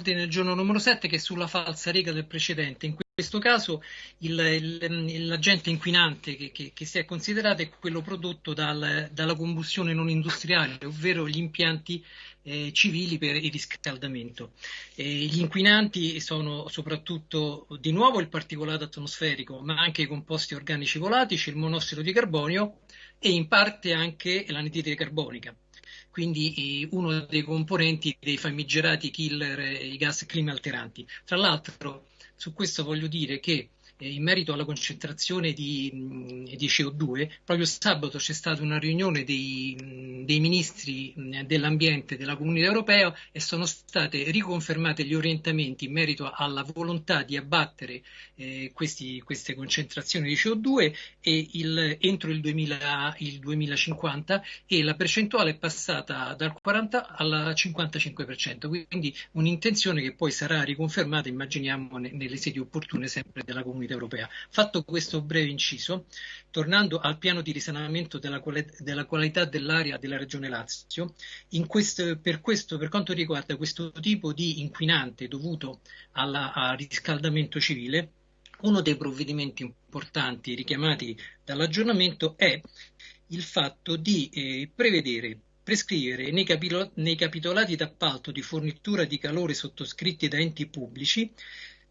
all'ordine del giorno numero 7 che è sulla falsa riga del precedente. Questo caso l'agente inquinante che, che, che, si è considerato è quello prodotto dal, dalla combustione non industriale, ovvero gli impianti eh, civili per il riscaldamento. Eh, gli inquinanti sono soprattutto di nuovo il particolato atmosferico, ma anche i composti organici volatici, il monossido di carbonio e in parte anche l'anidride carbonica quindi uno dei componenti dei famigerati killer, i gas clima alteranti. Tra l'altro, su questo voglio dire che in merito alla concentrazione di, di, CO2, proprio sabato c'è stata una riunione dei, dei ministri dell'ambiente della Comunità Europea e sono state riconfermate gli orientamenti in merito alla volontà di abbattere eh, questi, queste concentrazioni di CO2 il, entro il, 2000, il 2050 e la percentuale è passata dal 40 al 55%, quindi un'intenzione che poi sarà riconfermata, immaginiamo, nelle sedi opportune sempre della Comunità Comunità Europea. Fatto questo breve inciso, tornando al piano di risanamento della, della qualità dell'aria della Regione Lazio, questo, per, questo, per quanto riguarda questo tipo di inquinante dovuto al riscaldamento civile, uno dei provvedimenti importanti richiamati dall'aggiornamento è il fatto di eh, prevedere prescrivere nei capitolati d'appalto di fornitura di calore sottoscritti da enti pubblici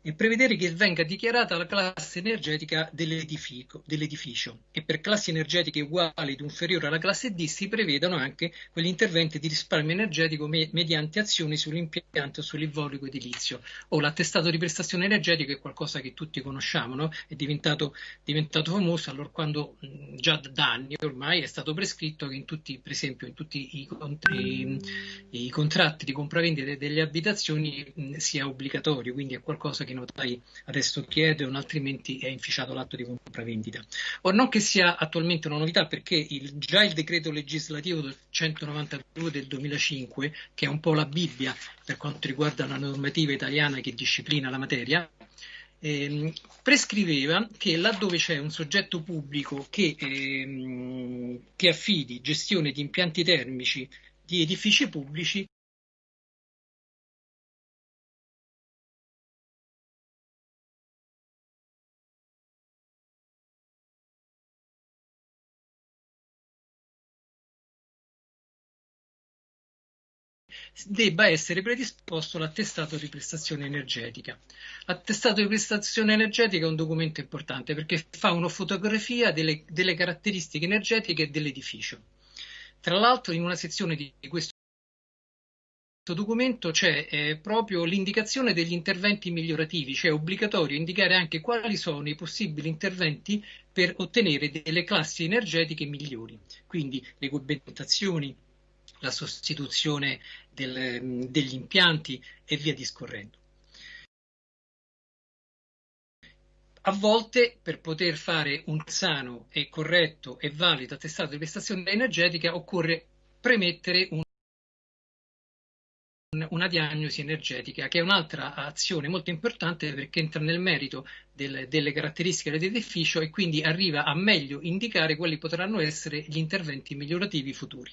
e prevedere che venga dichiarata la classe energetica dell'edificio, dell'edificio e per classi energetiche uguali ed inferiori alla classe D si prevedano anche quegli interventi di risparmio energetico me mediante azioni sull'impianto sull'involucro edilizio o l'attestato di prestazione energetica è qualcosa che tutti conosciamo, no? è diventato, diventato, famoso allora quando già da anni ormai è stato prescritto che in tutti, per esempio in tutti i, i, i contratti di compravendita delle abitazioni mh, sia obbligatorio, quindi è qualcosa che che i notai adesso chiedono, altrimenti è inficiato l'atto di compravendita. Or non che sia attualmente una novità perché il, già il decreto legislativo del 192 del 2005, che è un po' la Bibbia per quanto riguarda la normativa italiana che disciplina la materia, eh, prescriveva che laddove c'è un soggetto pubblico che, ehm, che affidi gestione di impianti termici di edifici pubblici, debba essere predisposto l'attestato di prestazione energetica. L'attestato di prestazione energetica è un documento importante perché fa una fotografia delle, delle caratteristiche energetiche dell'edificio. Tra l'altro in una sezione di questo documento c'è eh, proprio l'indicazione degli interventi migliorativi, cioè è obbligatorio indicare anche quali sono i possibili interventi per ottenere delle classi energetiche migliori, quindi le cubentazioni, la sostituzione del, degli impianti e via discorrendo. A volte per poter fare un sano e corretto e valido attestato di prestazione energetica occorre premettere un una diagnosi energetica, che è un'altra azione molto importante perché entra nel merito del, delle caratteristiche dell'edificio e quindi arriva a meglio indicare quali potranno essere gli interventi migliorativi futuri.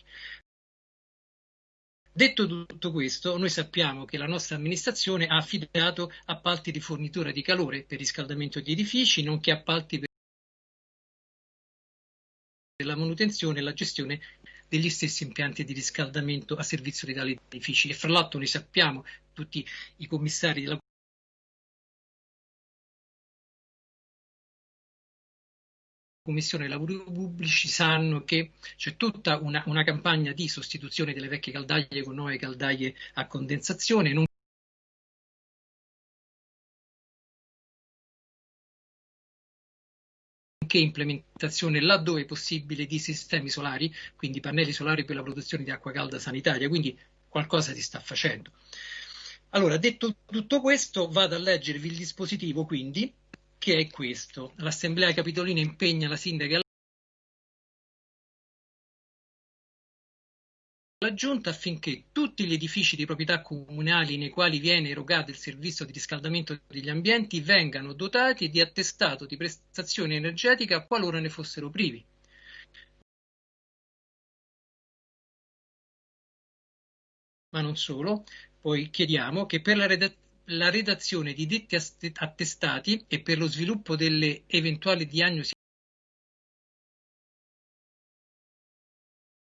Detto tutto questo, noi sappiamo che la nostra amministrazione ha affidato appalti di fornitura di calore per riscaldamento di edifici, nonché appalti per la manutenzione e la gestione degli stessi impianti di riscaldamento a servizio di tali edifici. E fra l'altro noi sappiamo, tutti i commissari della Commissione Lavori Pubblici sanno che c'è tutta una, una, campagna di sostituzione delle vecchie caldaie con nuove caldaie a condensazione, nonché implementazione laddove possibile di sistemi solari, quindi pannelli solari per la produzione di acqua calda sanitaria, quindi qualcosa si sta facendo. Allora, detto tutto questo, vado a leggervi il dispositivo, quindi, che è questo. L'Assemblea Capitolina impegna la sindaca la Giunta affinché tutti gli edifici di proprietà comunali nei quali viene erogato il servizio di riscaldamento degli ambienti vengano dotati di attestato di prestazione energetica qualora ne fossero privi. Ma non solo, poi chiediamo che per la redazione la redazione di detti attestati e per lo sviluppo delle eventuali diagnosi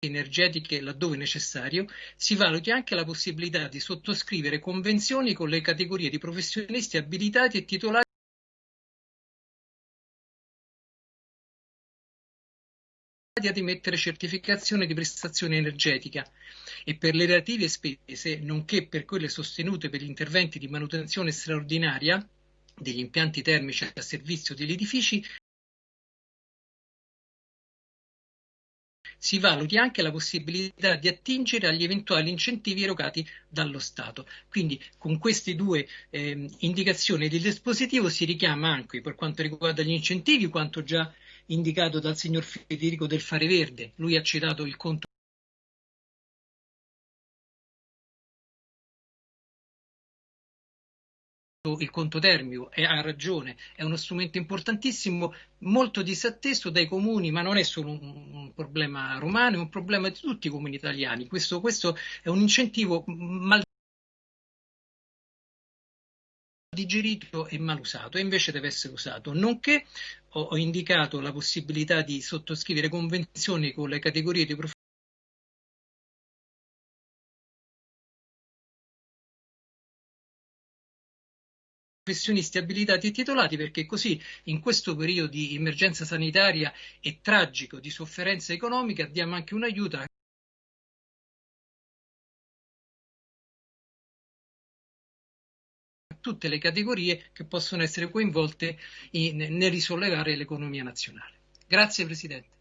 energetiche laddove necessario, si valuti anche la possibilità di sottoscrivere convenzioni con le categorie di professionisti abilitati e titolari ad emettere certificazione di prestazione energetica e per le relative spese, nonché per quelle sostenute per gli interventi di manutenzione straordinaria degli impianti termici a servizio degli edifici, si valuti anche la possibilità di attingere agli eventuali incentivi erogati dallo Stato. Quindi con queste due eh, indicazioni del dispositivo si richiama anche per quanto riguarda gli incentivi quanto già indicato dal signor Federico del Fare Verde. Lui ha citato il conto il conto termico e ha ragione, è uno strumento importantissimo, molto disatteso dai comuni, ma non è solo un, un problema romano, è un problema di tutti i comuni italiani. Questo, questo è un incentivo mal digerito e mal usato e invece deve essere usato. Nonché ho, ho indicato la possibilità di sottoscrivere convenzioni con le categorie di professionisti professionisti abilitati e titolati perché così in questo periodo di emergenza sanitaria e tragico di sofferenza economica diamo anche un aiuto tutte le categorie che possono essere coinvolte in, nel risollevare l'economia nazionale. Grazie Presidente.